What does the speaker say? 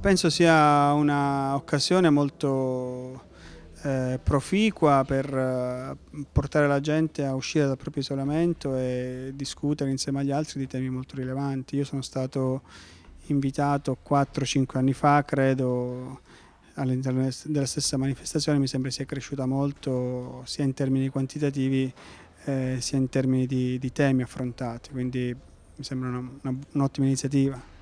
Penso sia un'occasione molto eh, proficua per eh, portare la gente a uscire dal proprio isolamento e discutere insieme agli altri di temi molto rilevanti. Io sono stato invitato 4-5 anni fa, credo, all'interno della stessa manifestazione, mi sembra sia cresciuta molto sia in termini quantitativi eh, sia in termini di, di, temi affrontati, quindi mi sembra un'ottima iniziativa.